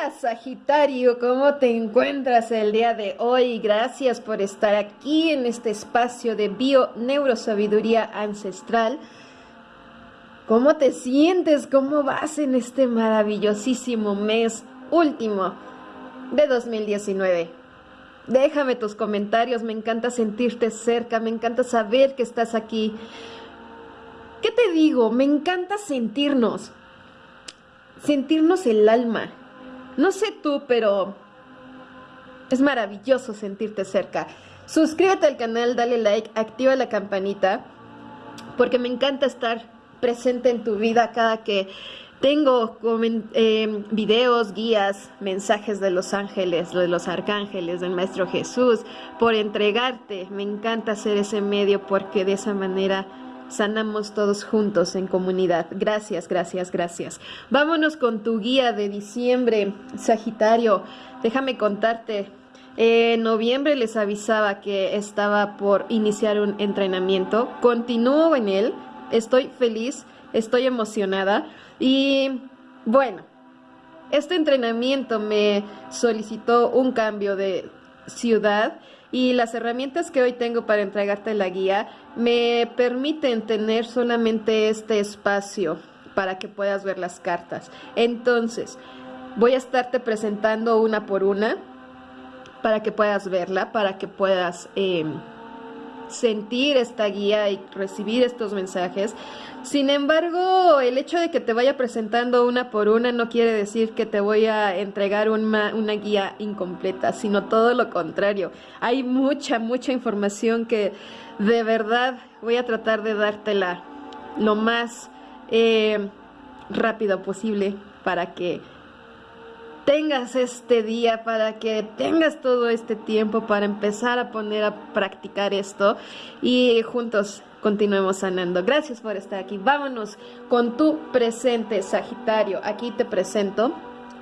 Hola Sagitario, ¿cómo te encuentras el día de hoy? Gracias por estar aquí en este espacio de bio neurosabiduría ancestral. ¿Cómo te sientes? ¿Cómo vas en este maravillosísimo mes último de 2019? Déjame tus comentarios, me encanta sentirte cerca, me encanta saber que estás aquí. ¿Qué te digo? Me encanta sentirnos, sentirnos el alma. No sé tú, pero es maravilloso sentirte cerca. Suscríbete al canal, dale like, activa la campanita, porque me encanta estar presente en tu vida cada que tengo eh, videos, guías, mensajes de los ángeles, de los arcángeles, del Maestro Jesús, por entregarte. Me encanta hacer ese medio porque de esa manera sanamos todos juntos en comunidad. Gracias, gracias, gracias. Vámonos con tu guía de diciembre, Sagitario. Déjame contarte. En noviembre les avisaba que estaba por iniciar un entrenamiento. Continúo en él. Estoy feliz, estoy emocionada. Y bueno, este entrenamiento me solicitó un cambio de ciudad y las herramientas que hoy tengo para entregarte la guía me permiten tener solamente este espacio para que puedas ver las cartas. Entonces, voy a estarte presentando una por una para que puedas verla, para que puedas... Em, sentir esta guía y recibir estos mensajes. Sin embargo, el hecho de que te vaya presentando una por una no quiere decir que te voy a entregar una, una guía incompleta, sino todo lo contrario. Hay mucha, mucha información que de verdad voy a tratar de dártela lo más eh, rápido posible para que tengas este día, para que tengas todo este tiempo para empezar a poner a practicar esto y juntos continuemos sanando. Gracias por estar aquí. Vámonos con tu presente, Sagitario. Aquí te presento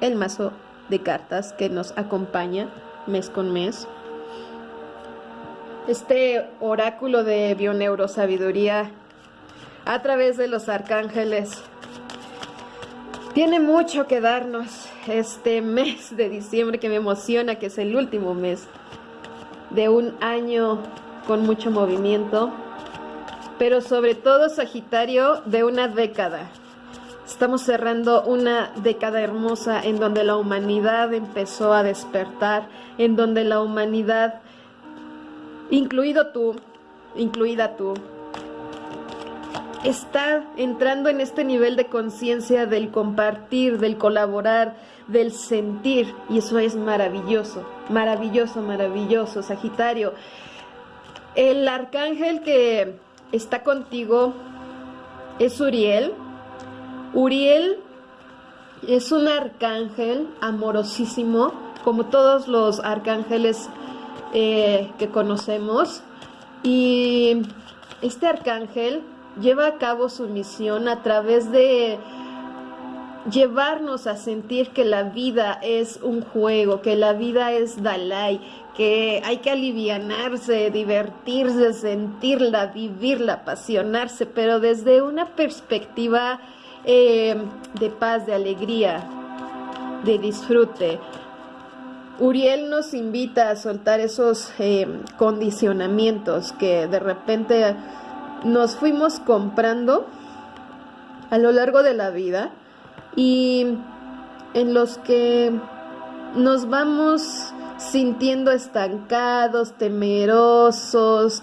el mazo de cartas que nos acompaña mes con mes. Este oráculo de bioneurosabiduría a través de los arcángeles tiene mucho que darnos este mes de diciembre que me emociona, que es el último mes de un año con mucho movimiento, pero sobre todo Sagitario de una década. Estamos cerrando una década hermosa en donde la humanidad empezó a despertar, en donde la humanidad, incluido tú, incluida tú, está entrando en este nivel de conciencia del compartir, del colaborar, del sentir. Y eso es maravilloso, maravilloso, maravilloso, Sagitario. El arcángel que está contigo es Uriel. Uriel es un arcángel amorosísimo, como todos los arcángeles eh, que conocemos. Y este arcángel lleva a cabo su misión a través de llevarnos a sentir que la vida es un juego, que la vida es Dalai, que hay que alivianarse, divertirse, sentirla, vivirla, apasionarse, pero desde una perspectiva eh, de paz, de alegría, de disfrute. Uriel nos invita a soltar esos eh, condicionamientos que de repente nos fuimos comprando a lo largo de la vida y en los que nos vamos sintiendo estancados, temerosos,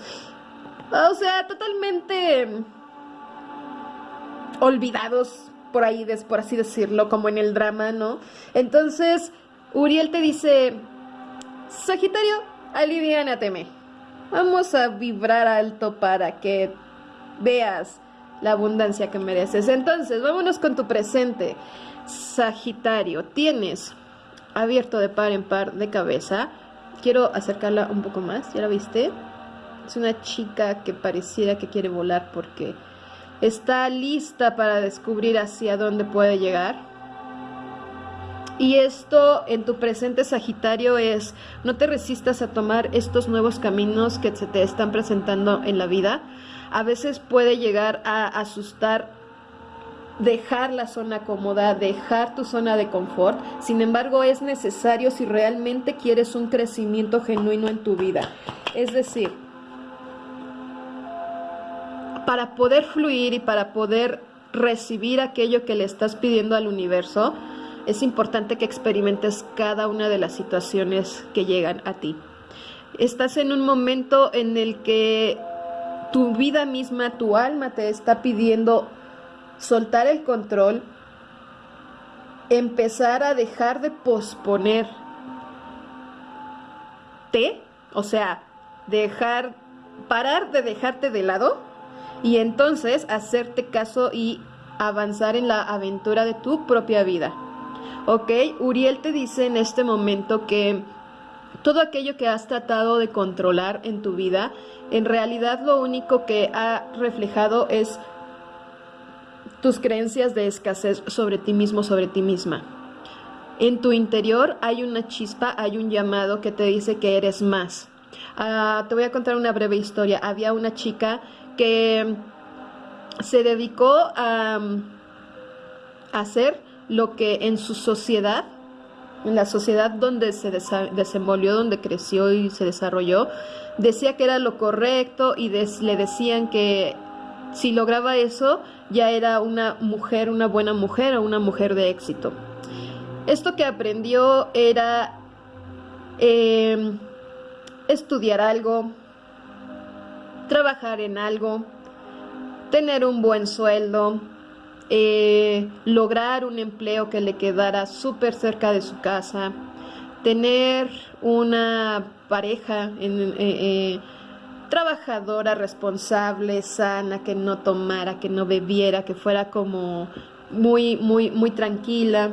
o sea, totalmente olvidados por ahí, por así decirlo, como en el drama, ¿no? Entonces, Uriel te dice, Sagitario, aliviánateme. Vamos a vibrar alto para que veas la abundancia que mereces. Entonces, vámonos con tu presente. Sagitario, tienes abierto de par en par de cabeza. Quiero acercarla un poco más, ¿ya la viste? Es una chica que pareciera que quiere volar porque está lista para descubrir hacia dónde puede llegar. Y esto en tu presente Sagitario es, no te resistas a tomar estos nuevos caminos que se te están presentando en la vida a veces puede llegar a asustar dejar la zona cómoda, dejar tu zona de confort. Sin embargo, es necesario si realmente quieres un crecimiento genuino en tu vida. Es decir, para poder fluir y para poder recibir aquello que le estás pidiendo al universo, es importante que experimentes cada una de las situaciones que llegan a ti. Estás en un momento en el que tu vida misma, tu alma te está pidiendo soltar el control, empezar a dejar de posponer te, o sea, dejar, parar de dejarte de lado y entonces hacerte caso y avanzar en la aventura de tu propia vida. Ok, Uriel te dice en este momento que todo aquello que has tratado de controlar en tu vida, en realidad lo único que ha reflejado es tus creencias de escasez sobre ti mismo, sobre ti misma. En tu interior hay una chispa, hay un llamado que te dice que eres más. Ah, te voy a contar una breve historia. Había una chica que se dedicó a hacer lo que en su sociedad, en la sociedad donde se desenvolvió, donde creció y se desarrolló, decía que era lo correcto y le decían que si lograba eso ya era una mujer, una buena mujer o una mujer de éxito. Esto que aprendió era em, estudiar algo, trabajar en algo, tener un buen sueldo, eh, lograr un empleo que le quedara súper cerca de su casa, tener una pareja eh, eh, trabajadora, responsable, sana, que no tomara, que no bebiera, que fuera como muy, muy, muy tranquila.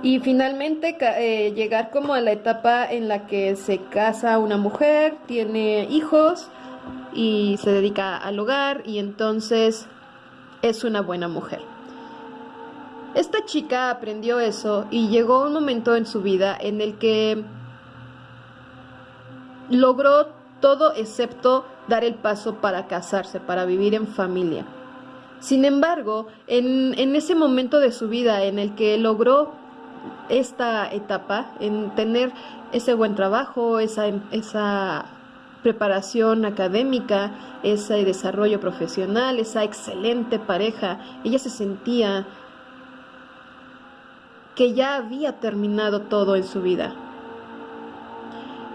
y finalmente llegar como a la etapa en la que se casa una mujer, tiene hijos y se dedica al hogar y entonces es una buena mujer. Esta chica aprendió eso y llegó un momento en su vida en el que logró todo excepto dar el paso para casarse, para vivir en familia. Sin embargo, en, en, ese momento de su vida en el que logró esta etapa, en tener ese buen trabajo, esa, esa preparación académica, ese desarrollo profesional, esa excelente pareja, ella se sentía que ya había terminado todo en su vida.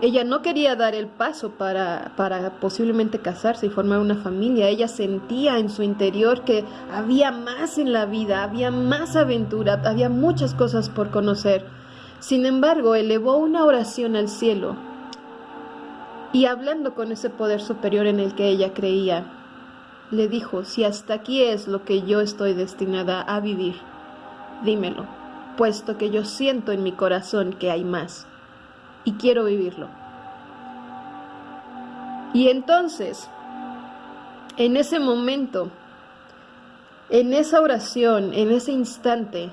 Ella no quería dar el paso para, para, posiblemente casarse y formar una familia. Ella sentía en su interior que había más en la vida, había más aventura, había muchas cosas por conocer. Sin embargo, elevó una oración al cielo y hablando con ese poder superior en el que ella creía, le dijo, si hasta aquí es lo que yo estoy destinada a vivir, dímelo, puesto que yo siento en mi corazón que hay más y quiero vivirlo. Y entonces, en ese momento, en esa oración, en ese instante,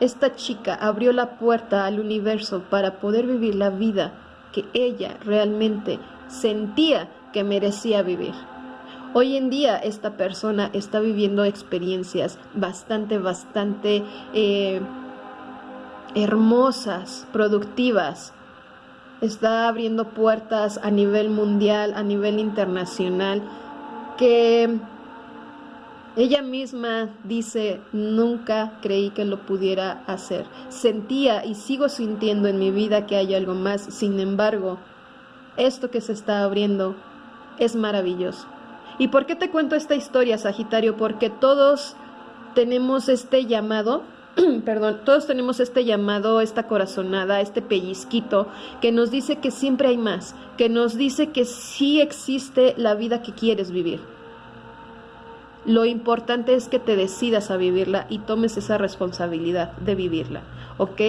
esta chica abrió la puerta al universo para poder vivir la vida que ella realmente sentía que merecía vivir. Hoy en día esta persona está viviendo experiencias bastante, bastante eh, hermosas, productivas. Está abriendo puertas a nivel mundial, a nivel internacional, que ella misma dice, nunca creí que lo pudiera hacer. Sentía y sigo sintiendo en mi vida que hay algo más. Sin embargo, esto que se está abriendo es maravilloso. ¿Y por qué te cuento esta historia, Sagitario? Porque todos tenemos este llamado, perdón, todos tenemos este llamado, esta corazonada, este pellizquito que nos dice que siempre hay más, que nos dice que sí existe la vida que quieres vivir. Lo importante es que te decidas a vivirla y tomes esa responsabilidad de vivirla, ¿ok?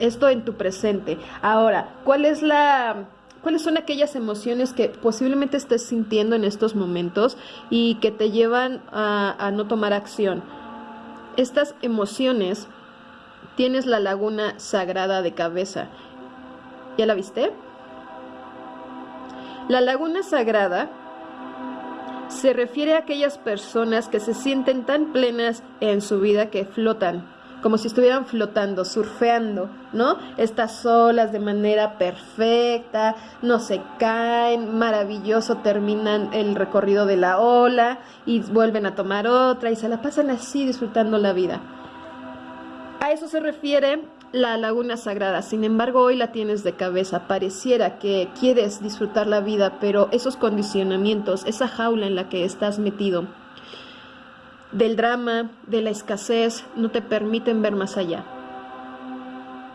Esto en tu presente. Ahora, ¿cuál es la ¿Cuáles son aquellas emociones que posiblemente estés sintiendo en estos momentos y que te llevan a, no tomar acción? Estas emociones tienes la laguna sagrada de cabeza. ¿Ya la viste? La laguna sagrada se refiere a aquellas personas que se sienten tan plenas en su vida que flotan, como si estuvieran flotando, surfeando, ¿no? Estas olas de manera perfecta, no se caen, maravilloso, terminan el recorrido de la ola y vuelven a tomar otra y se la pasan así disfrutando la vida. A eso se refiere la laguna sagrada. Sin embargo, hoy la tienes de cabeza. Pareciera que quieres disfrutar la vida, pero esos condicionamientos, esa jaula en la que estás metido, del drama, de la escasez, no te permiten ver más allá.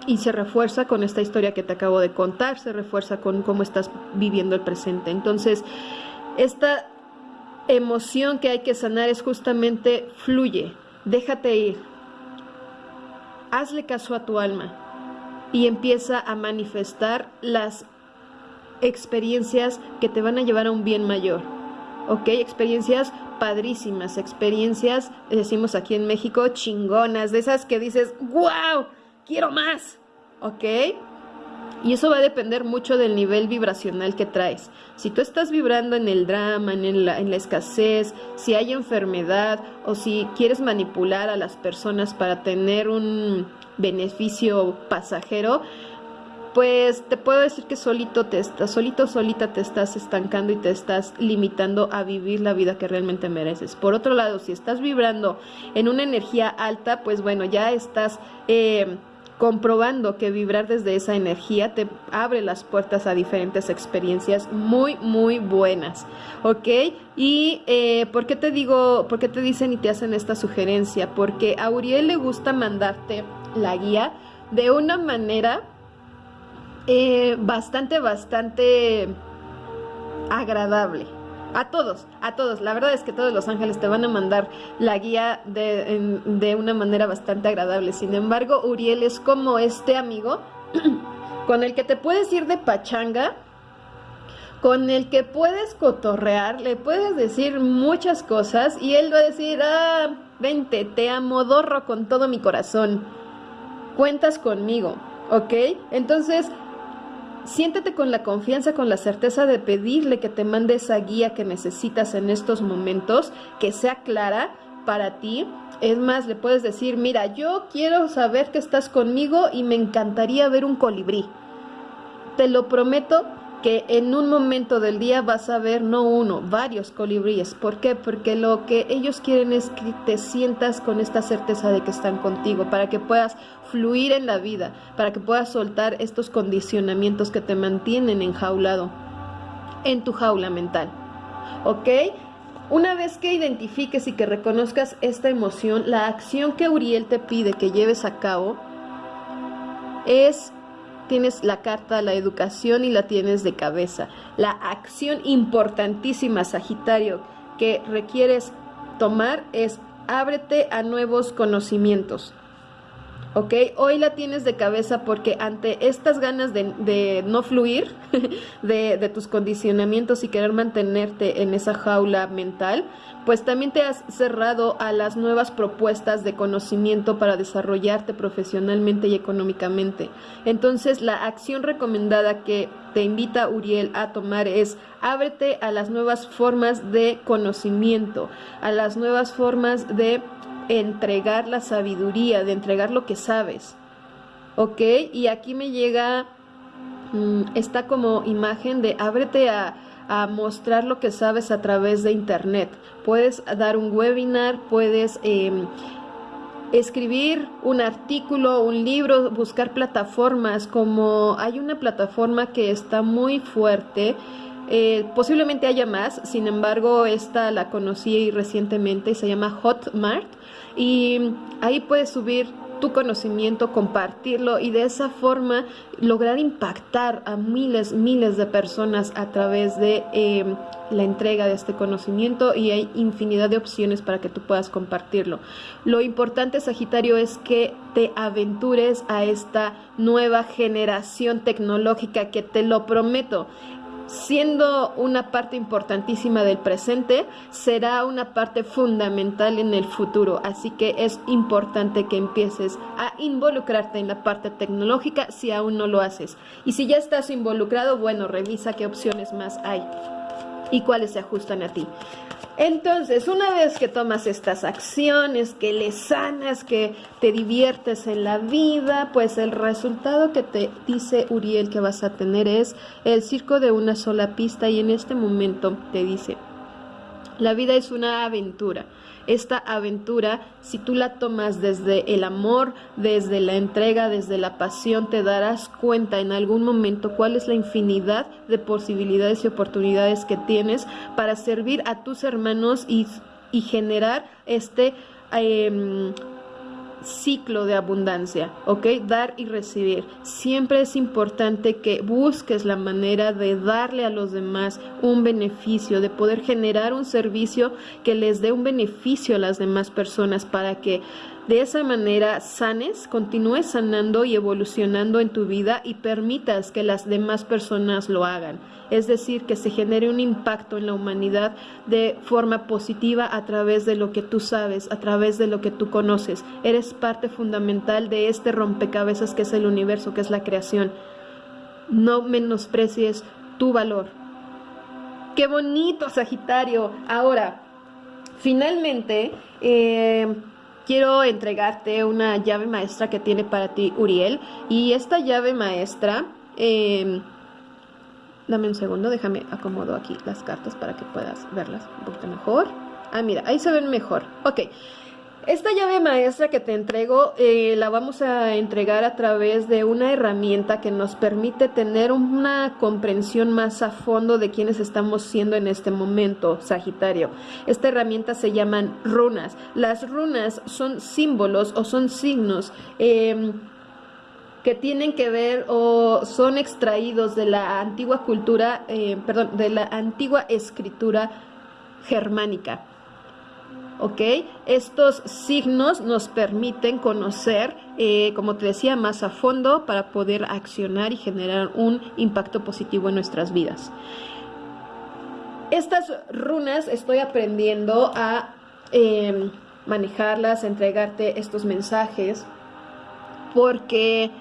Y se refuerza con esta historia que te acabo de contar, se refuerza con cómo estás viviendo el presente. Entonces, esta emoción que hay que sanar es justamente fluye, déjate ir, hazle caso a tu alma y empieza a manifestar las experiencias que te van a llevar a un bien mayor. ¿Ok? Experiencias padrísimas, experiencias, decimos aquí en México, chingonas, de esas que dices, wow, quiero más. ¿Ok? Y eso va a depender mucho del nivel vibracional que traes. Si tú estás vibrando en el drama, en la, en la, escasez, si hay enfermedad o si quieres manipular a las personas para tener un beneficio pasajero, pues te puedo decir que solito te estás, solito, solita te estás estancando y te estás limitando a vivir la vida que realmente mereces. Por otro lado, si estás vibrando en una energía alta, pues bueno, ya estás... Eh, comprobando que vibrar desde esa energía te abre las puertas a diferentes experiencias muy, muy buenas, ¿ok? Y eh, ¿por qué te digo, por qué te dicen y te hacen esta sugerencia? Porque a Uriel le gusta mandarte la guía de una manera eh, bastante, bastante agradable. A todos, a todos. La verdad es que todos los ángeles te van a mandar la guía de, de una manera bastante agradable. Sin embargo, Uriel es como este amigo con el que te puedes ir de pachanga, con el que puedes cotorrear, le puedes decir muchas cosas y él va a decir, ah, vente, te amo, dorro con todo mi corazón. Cuentas conmigo, ¿ok? Entonces, Siéntete con la confianza, con la certeza de pedirle que te mande esa guía que necesitas en estos momentos, que sea clara para ti. Es más, le puedes decir, mira, yo quiero saber que estás conmigo y me encantaría ver un colibrí. Te lo prometo que en un momento del día vas a ver no uno, varios colibríes. ¿Por qué? Porque lo que ellos quieren es que te sientas con esta certeza de que están contigo, para que puedas fluir en la vida, para que puedas soltar estos condicionamientos que te mantienen enjaulado en tu jaula mental. ¿Ok? Una vez que identifiques y que reconozcas esta emoción, la acción que Uriel te pide que lleves a cabo es tienes la carta, la educación y la tienes de cabeza. La acción importantísima, Sagitario, que requieres tomar es ábrete a nuevos conocimientos. ¿Ok? Hoy la tienes de cabeza porque ante estas ganas de, no fluir, de, de, tus condicionamientos y querer mantenerte en esa jaula mental, pues también te has cerrado a las nuevas propuestas de conocimiento para desarrollarte profesionalmente y económicamente. Entonces, la acción recomendada que te invita Uriel a tomar es ábrete a las nuevas formas de conocimiento, a las nuevas formas de entregar la sabiduría, de entregar lo que sabes. ¿Ok? Y aquí me llega mm, esta como imagen de ábrete a, mostrar lo que sabes a través de internet. Puedes dar un webinar, puedes em, escribir un artículo, un libro, buscar plataformas, como hay una plataforma que está muy fuerte eh, posiblemente haya más, sin embargo, esta la conocí recientemente y se llama Hotmart. Y ahí puedes subir tu conocimiento, compartirlo y de esa forma lograr impactar a miles, miles de personas a través de em, la entrega de este conocimiento y hay infinidad de opciones para que tú puedas compartirlo. Lo importante, Sagitario, es que te aventures a esta nueva generación tecnológica que te lo prometo siendo una parte importantísima del presente, será una parte fundamental en el futuro. Así que es importante que empieces a involucrarte en la parte tecnológica si aún no lo haces. Y si ya estás involucrado, bueno, revisa qué opciones más hay. Y cuáles se ajustan a ti. Entonces, una vez que tomas estas acciones, que le sanas, que te diviertes en la vida, pues el resultado que te dice Uriel que vas a tener es el circo de una sola pista y en este momento te dice, la vida es una aventura. Esta aventura, si tú la tomas desde el amor, desde la entrega, desde la pasión, te darás cuenta en algún momento cuál es la infinidad de posibilidades y oportunidades que tienes para servir a tus hermanos y, generar este... Em, ciclo de abundancia, ¿ok? Dar y recibir. Siempre es importante que busques la manera de darle a los demás un beneficio, de poder generar un servicio que les dé un beneficio a las demás personas para que de esa manera sanes, continúes sanando y evolucionando en tu vida y permitas que las demás personas lo hagan. Es decir, que se genere un impacto en la humanidad de forma positiva a través de lo que tú sabes, a través de lo que tú conoces. Eres parte fundamental de este rompecabezas que es el universo, que es la creación. No menosprecies tu valor. Qué bonito, Sagitario. Ahora, finalmente, eh, quiero entregarte una llave maestra que tiene para ti Uriel. Y esta llave maestra, em, dame un segundo, déjame acomodo aquí las cartas para que puedas verlas un poquito mejor. Ah, mira, ahí se ven mejor. Ok. Esta llave maestra que te entrego eh, la vamos a entregar a través de una herramienta que nos permite tener una comprensión más a fondo de quiénes estamos siendo en este momento, Sagitario. Esta herramienta se llaman runas. Las runas son símbolos o son signos. Em, que tienen que ver o son extraídos de la antigua cultura, eh, perdón, de la antigua escritura germánica. ¿Ok? Estos signos nos permiten conocer, eh, como te decía, más a fondo para poder accionar y generar un impacto positivo en nuestras vidas. Estas runas estoy aprendiendo a em, manejarlas, a entregarte estos mensajes, porque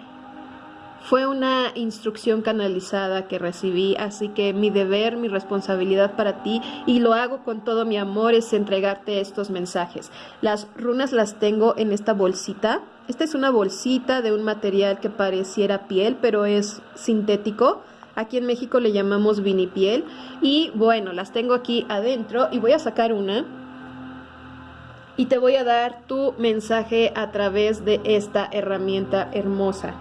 fue una instrucción canalizada que recibí, así que mi deber, mi responsabilidad para ti, y lo hago con todo mi amor, es entregarte estos mensajes. Las runas las tengo en esta bolsita. Esta es una bolsita de un material que pareciera piel, pero es sintético. Aquí en México le llamamos vinipiel. Y bueno, las tengo aquí adentro y voy a sacar una y te voy a dar tu mensaje a través de esta herramienta hermosa.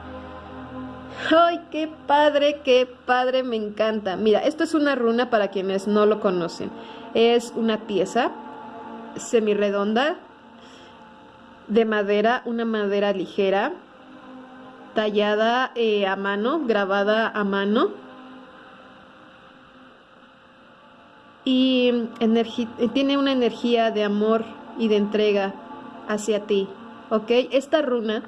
¡Ay, qué padre, qué padre! Me encanta. Mira, esto es una runa para quienes no lo conocen. Es una pieza semirredonda de madera, una madera ligera, tallada eh, a mano, grabada a mano. Y tiene una energía de amor y de entrega hacia ti. ¿Ok? Esta runa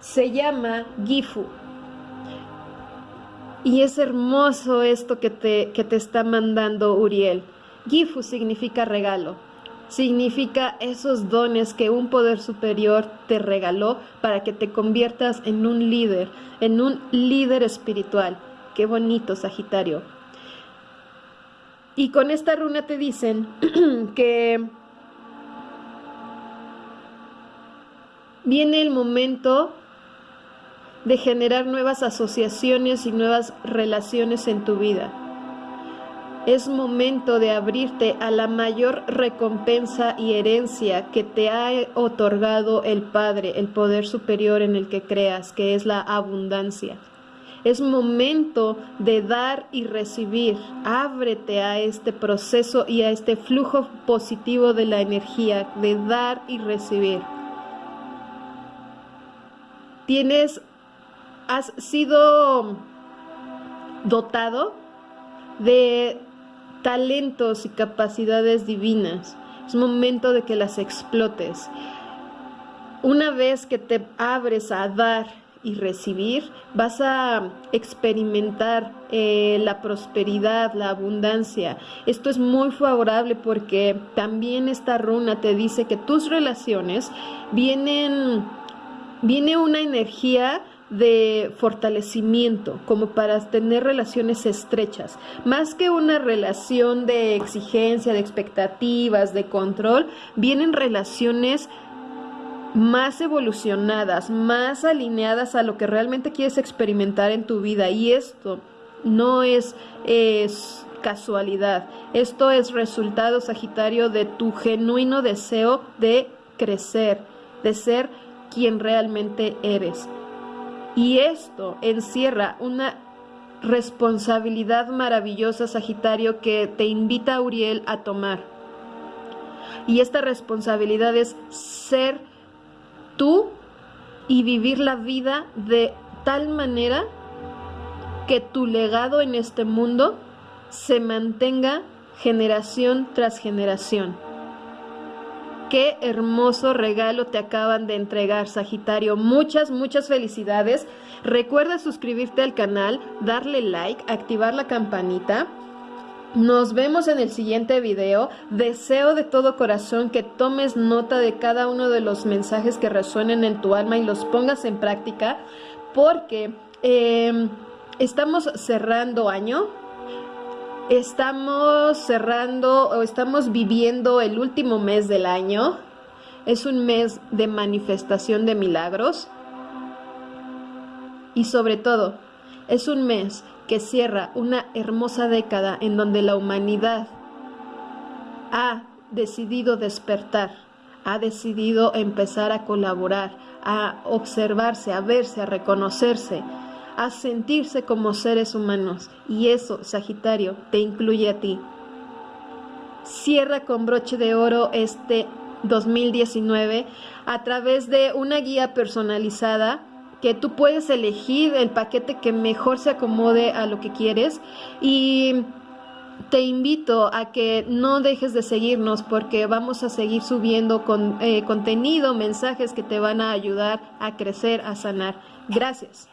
se llama Gifu. Y es hermoso esto que te, que te está mandando Uriel. Gifu significa regalo, significa esos dones que un poder superior te regaló para que te conviertas en un líder, en un líder espiritual. Qué bonito, Sagitario. Y con esta runa te dicen que viene el momento de generar nuevas asociaciones y nuevas relaciones en tu vida. Es momento de abrirte a la mayor recompensa y herencia que te ha otorgado el Padre, el poder superior en el que creas, que es la abundancia. Es momento de dar y recibir. Ábrete a este proceso y a este flujo positivo de la energía, de dar y recibir. Tienes has sido dotado de talentos y capacidades divinas. Es momento de que las explotes. Una vez que te abres a dar y recibir, vas a experimentar eh, la prosperidad, la abundancia. Esto es muy favorable porque también esta runa te dice que tus relaciones vienen, viene una energía de fortalecimiento, como para tener relaciones estrechas. Más que una relación de exigencia, de expectativas, de control, vienen relaciones más evolucionadas, más alineadas a lo que realmente quieres experimentar en tu vida. Y esto no es, casualidad. Esto es resultado, Sagitario, de tu genuino deseo de crecer, de ser quien realmente eres. Y esto encierra una responsabilidad maravillosa, Sagitario, que te invita Uriel a tomar. Y esta responsabilidad es ser tú y vivir la vida de tal manera que tu legado en este mundo se mantenga generación tras generación. Qué hermoso regalo te acaban de entregar, Sagitario. Muchas, muchas felicidades. Recuerda suscribirte al canal, darle like, activar la campanita. Nos vemos en el siguiente video. Deseo de todo corazón que tomes nota de cada uno de los mensajes que resuenen en tu alma y los pongas en práctica porque em, estamos cerrando año. Estamos cerrando o estamos viviendo el último mes del año. Es un mes de manifestación de milagros. Y sobre todo, es un mes que cierra una hermosa década en donde la humanidad ha decidido despertar, ha decidido empezar a colaborar, a observarse, a verse, a reconocerse, a sentirse como seres humanos. Y eso, Sagitario, te incluye a ti. Cierra con broche de oro este 2019 a través de una guía personalizada que tú puedes elegir el paquete que mejor se acomode a lo que quieres y te invito a que no dejes de seguirnos porque vamos a seguir subiendo con, eh, contenido, mensajes que te van a ayudar a crecer, a sanar. Gracias.